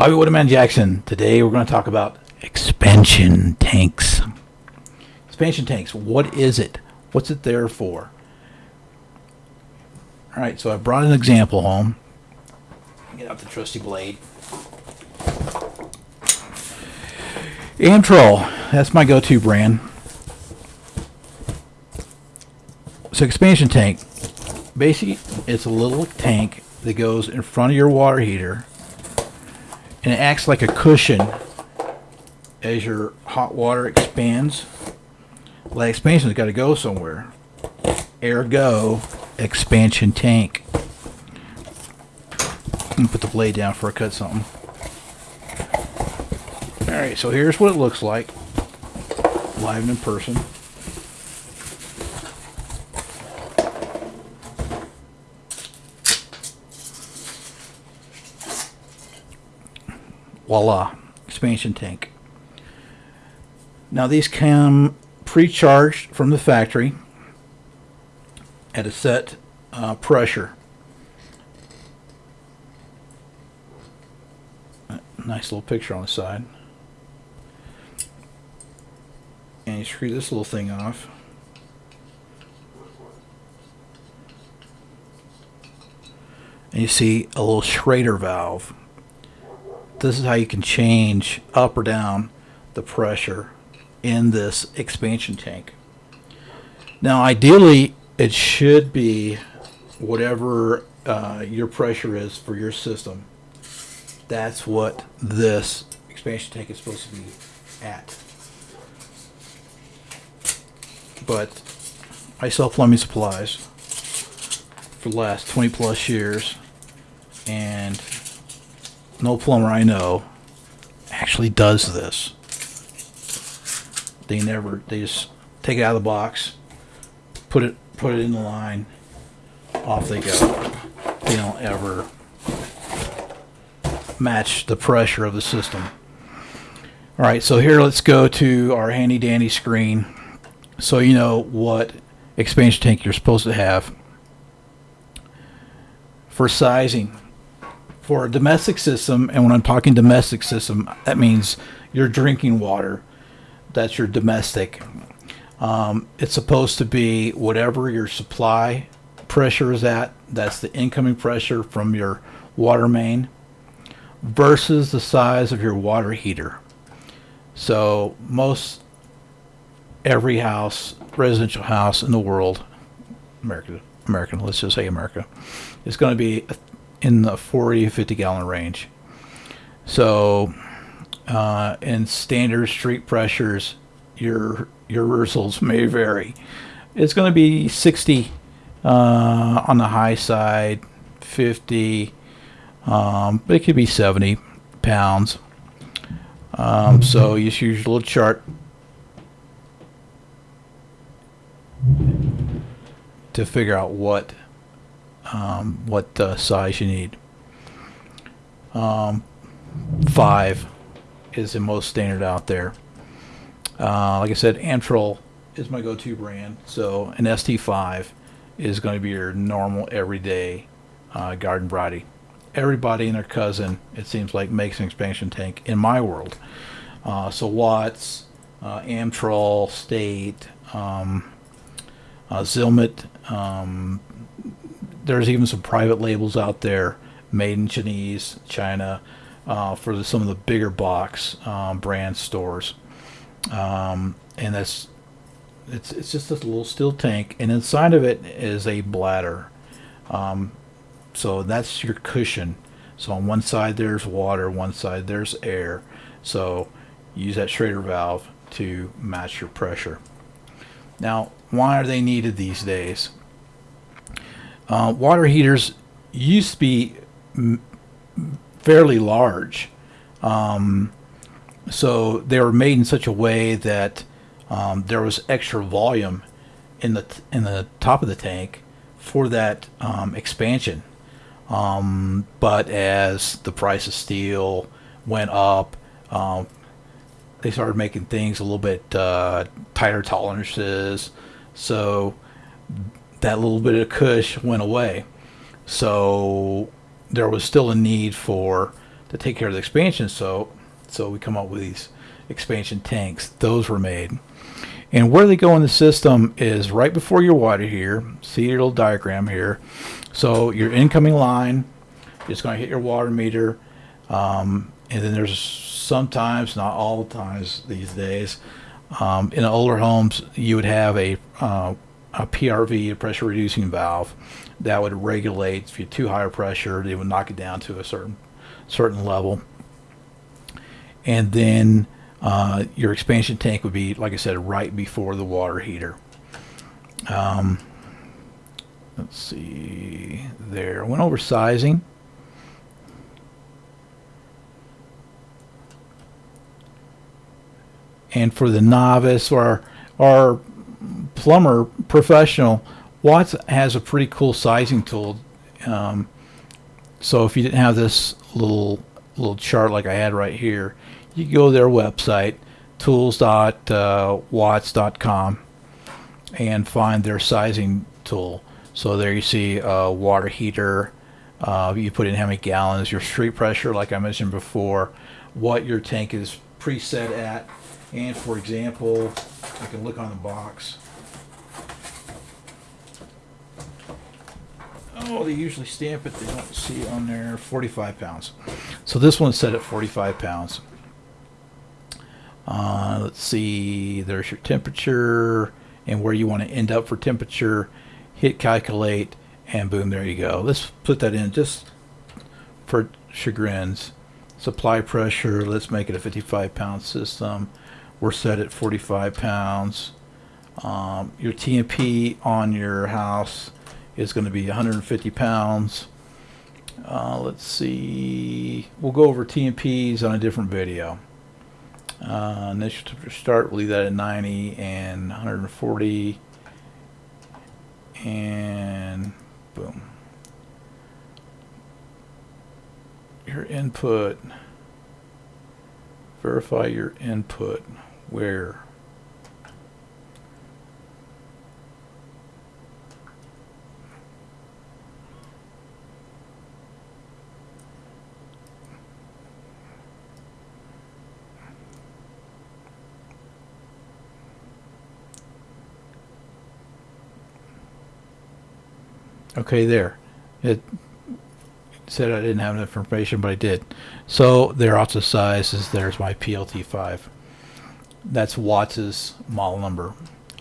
Bobby Woodman Jackson. Today we're going to talk about expansion tanks. Expansion tanks, what is it? What's it there for? All right, so I brought an example home. Get out the trusty blade. Amtrol, that's my go-to brand. So expansion tank, basically it's a little tank that goes in front of your water heater and it acts like a cushion as your hot water expands. Well, that expansion's got to go somewhere. Ergo, expansion tank. put the blade down for I cut something. Alright, so here's what it looks like. Live in person. Voila, expansion tank. Now these come pre-charged from the factory at a set uh, pressure. Nice little picture on the side. And you screw this little thing off. And you see a little Schrader valve this is how you can change up or down the pressure in this expansion tank. Now ideally it should be whatever uh, your pressure is for your system. That's what this expansion tank is supposed to be at. But I sell plumbing supplies for the last 20 plus years and no plumber I know actually does this. They never, they just take it out of the box, put it, put it in the line, off they go. They don't ever match the pressure of the system. All right, so here let's go to our handy dandy screen so you know what expansion tank you're supposed to have. For sizing, for a domestic system, and when I'm talking domestic system, that means your drinking water. That's your domestic. Um, it's supposed to be whatever your supply pressure is at. That's the incoming pressure from your water main versus the size of your water heater. So most every house, residential house in the world, America, American, let's just say America, is going to be in the 40 50 gallon range. So, uh, in standard street pressures, your your results may vary. It's going to be 60 uh, on the high side, 50, um, but it could be 70 pounds. Um, so you just use your little chart to figure out what um, what uh, size you need. Um, five is the most standard out there. Uh, like I said, Amtrol is my go-to brand. So an ST5 is going to be your normal everyday uh, garden variety. Everybody and their cousin, it seems like, makes an expansion tank in my world. Uh, so Watts, uh, Amtrol, State, um, uh, Zilmet, um, there's even some private labels out there made in Chinese, China, uh, for the, some of the bigger box um, brand stores. Um, and that's it's it's just a little steel tank, and inside of it is a bladder. Um, so that's your cushion. So on one side there's water, one side there's air. So use that Schrader valve to match your pressure. Now, why are they needed these days? Uh, water heaters used to be fairly large. Um, so they were made in such a way that um, there was extra volume in the in the top of the tank for that um, expansion. Um, but as the price of steel went up, um, they started making things a little bit uh, tighter tolerances. So that little bit of cush went away. So there was still a need for to take care of the expansion so so we come up with these expansion tanks. Those were made. And where they go in the system is right before your water here. See your little diagram here? So your incoming line is going to hit your water meter um, and then there's sometimes not all the times these days um, in older homes you would have a uh, a PRV, a pressure reducing valve, that would regulate if you're too high a pressure, it would knock it down to a certain certain level. And then uh, your expansion tank would be, like I said, right before the water heater. Um, let's see there. I went over sizing. And for the novice or our plumber professional, Watts has a pretty cool sizing tool. Um, so if you didn't have this little little chart like I had right here, you go to their website, tools.watts.com, and find their sizing tool. So there you see a water heater. Uh, you put in how many gallons, your street pressure, like I mentioned before, what your tank is preset at, and for example, I can look on the box. Oh, they usually stamp it. They don't see on there 45 pounds. So this one's set at 45 pounds. Uh, let's see. There's your temperature and where you want to end up for temperature. Hit calculate and boom, there you go. Let's put that in just for chagrins. Supply pressure. Let's make it a 55 pound system. We're set at 45 pounds. Um, your T&P on your house is going to be 150 pounds. Uh, let's see. We'll go over T&Ps on a different video. Uh, initial start, we'll leave that at 90 and 140. And boom. Your input. Verify your input. Where? Okay, there. It said I didn't have enough information, but I did. So their also size is there's my PLT5. That's Watts's model number.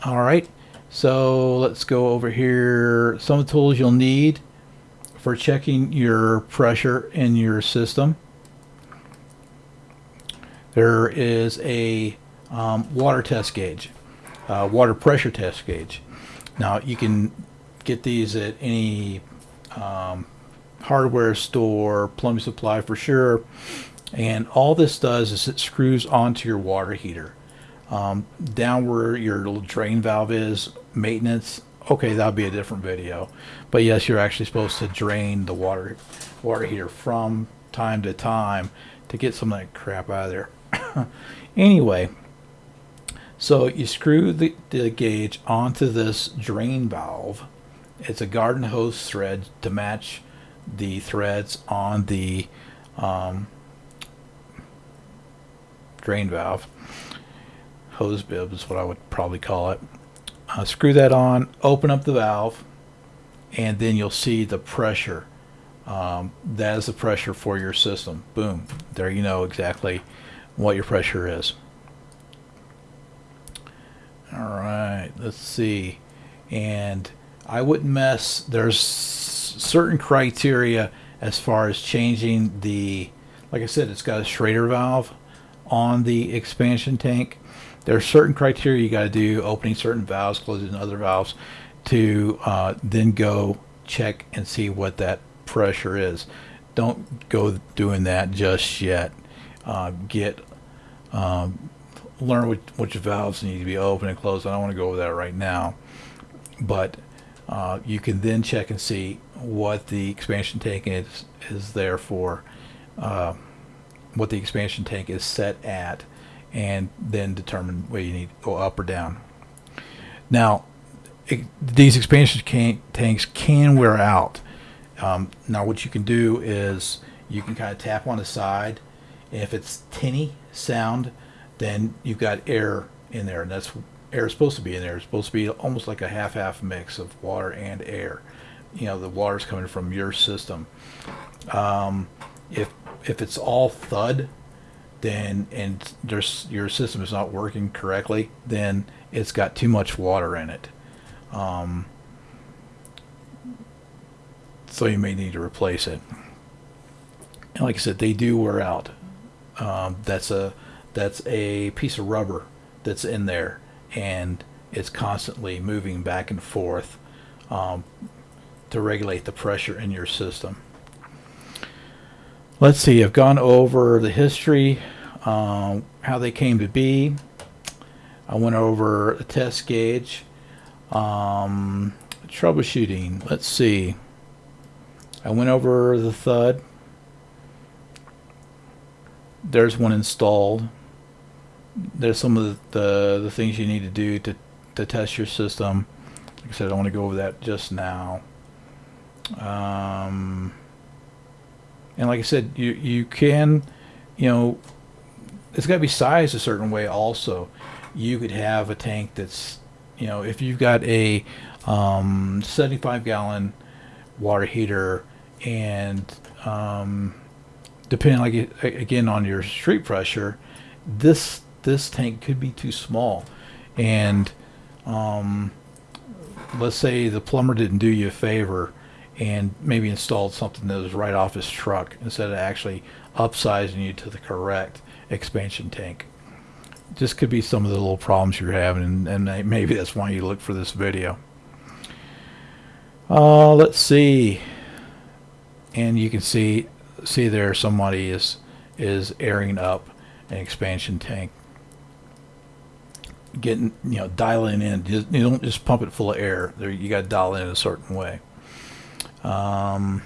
All right. So let's go over here. Some of the tools you'll need for checking your pressure in your system. There is a um, water test gauge, uh, water pressure test gauge. Now you can get these at any um, hardware store, plumbing supply for sure. And all this does is it screws onto your water heater. Um, down where your little drain valve is, maintenance, okay, that'll be a different video. But yes, you're actually supposed to drain the water water heater from time to time to get some of that crap out of there. anyway, so you screw the, the gauge onto this drain valve it's a garden hose thread to match the threads on the um, drain valve. Hose bib is what I would probably call it. Uh, screw that on, open up the valve, and then you'll see the pressure. Um, that is the pressure for your system. Boom. There you know exactly what your pressure is. All right, let's see. And I wouldn't mess. There's certain criteria as far as changing the, like I said, it's got a Schrader valve on the expansion tank. There are certain criteria you got to do, opening certain valves, closing other valves, to uh, then go check and see what that pressure is. Don't go doing that just yet. Uh, get um, learn which, which valves need to be open and closed. I don't want to go over that right now, but uh, you can then check and see what the expansion tank is, is there for, uh, what the expansion tank is set at, and then determine whether you need to go up or down. Now, it, these expansion can, tanks can wear out. Um, now, what you can do is you can kind of tap on the side. If it's tinny sound, then you've got air in there, and that's air is supposed to be in there. It's supposed to be almost like a half-half mix of water and air. You know, the water's coming from your system. Um, if if it's all thud, then and there's your system is not working correctly, then it's got too much water in it. Um, so you may need to replace it. And like I said, they do wear out. Um, that's a that's a piece of rubber that's in there, and it's constantly moving back and forth um, to regulate the pressure in your system. Let's see. I've gone over the history, um, how they came to be. I went over a test gauge, um, troubleshooting. Let's see. I went over the thud. There's one installed. There's some of the, the, the things you need to do to, to test your system. Like I said, I want to go over that just now. Um, and like I said, you you can, you know, it's got to be sized a certain way. Also, you could have a tank that's, you know, if you've got a um, 75 gallon water heater and um, depending like again on your street pressure this this tank could be too small and um, let's say the plumber didn't do you a favor and maybe installed something that was right off his truck instead of actually upsizing you to the correct expansion tank. This could be some of the little problems you're having and, and maybe that's why you look for this video. Uh, let's see. And you can see see there somebody is is airing up an expansion tank. Getting you know dialing in. You don't just pump it full of air. There you got to dial in a certain way um,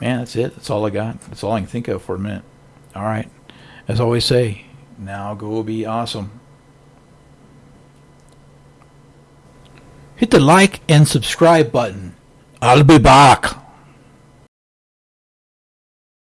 man that's it. That's all I got. That's all I can think of for a minute. All right. As always say now go be awesome. Hit the like and subscribe button. I'll be back.